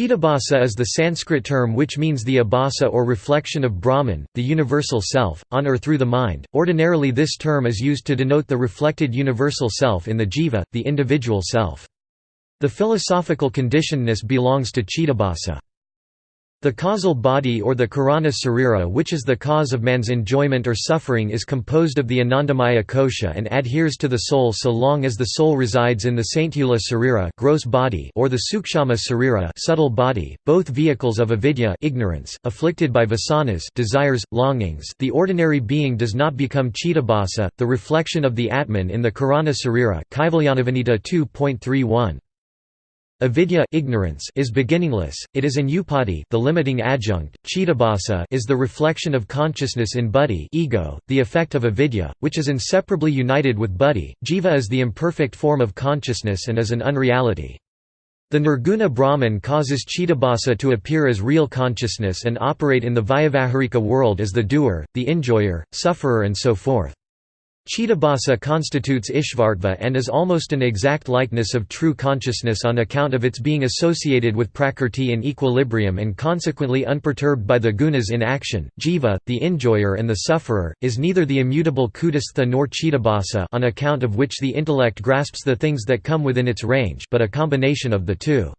Chittabhasa is the Sanskrit term which means the abhasa or reflection of Brahman, the universal self, on or through the mind. Ordinarily, this term is used to denote the reflected universal self in the jiva, the individual self. The philosophical conditionedness belongs to Chittabhasa. The causal body or the karana sarira which is the cause of man's enjoyment or suffering is composed of the anandamaya kosha and adheres to the soul so long as the soul resides in the sthula sarira gross body or the sukshama sarira subtle body, both vehicles of avidya ignorance, afflicted by vasanas desires, longings the ordinary being does not become chittabhasa, the reflection of the atman in the karana sarira 2.31. Avidya ignorance is beginningless, it is an upadi the limiting adjunct, chittabhasa is the reflection of consciousness in buddhi ego, the effect of avidya, which is inseparably united with buddhi, jiva is the imperfect form of consciousness and is an unreality. The nirguna Brahman causes chittabhasa to appear as real consciousness and operate in the vyavaharika world as the doer, the enjoyer, sufferer and so forth. Chittabhasa constitutes Ishvartva and is almost an exact likeness of true consciousness on account of its being associated with prakrti in equilibrium and consequently unperturbed by the gunas in action. Jiva, the enjoyer and the sufferer, is neither the immutable kutastha nor chittabhasa on account of which the intellect grasps the things that come within its range but a combination of the two.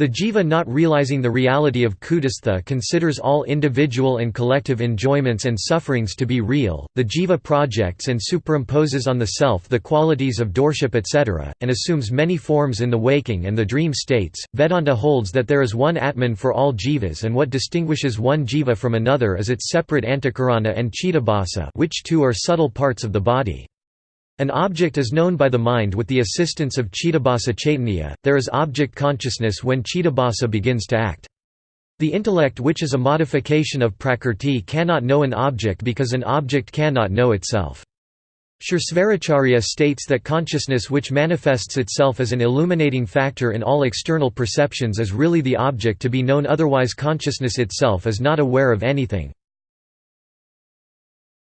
The jiva not realizing the reality of kutastha considers all individual and collective enjoyments and sufferings to be real. The jiva projects and superimposes on the self the qualities of doership etc., and assumes many forms in the waking and the dream states. Vedanta holds that there is one Atman for all jivas and what distinguishes one jiva from another is its separate antakarana and chittabhasa, which two are subtle parts of the body. An object is known by the mind with the assistance of Chittabhasa Chaitanya, there is object consciousness when Chittabhasa begins to act. The intellect which is a modification of Prakrti cannot know an object because an object cannot know itself. Suresvaracharya states that consciousness which manifests itself as an illuminating factor in all external perceptions is really the object to be known otherwise consciousness itself is not aware of anything.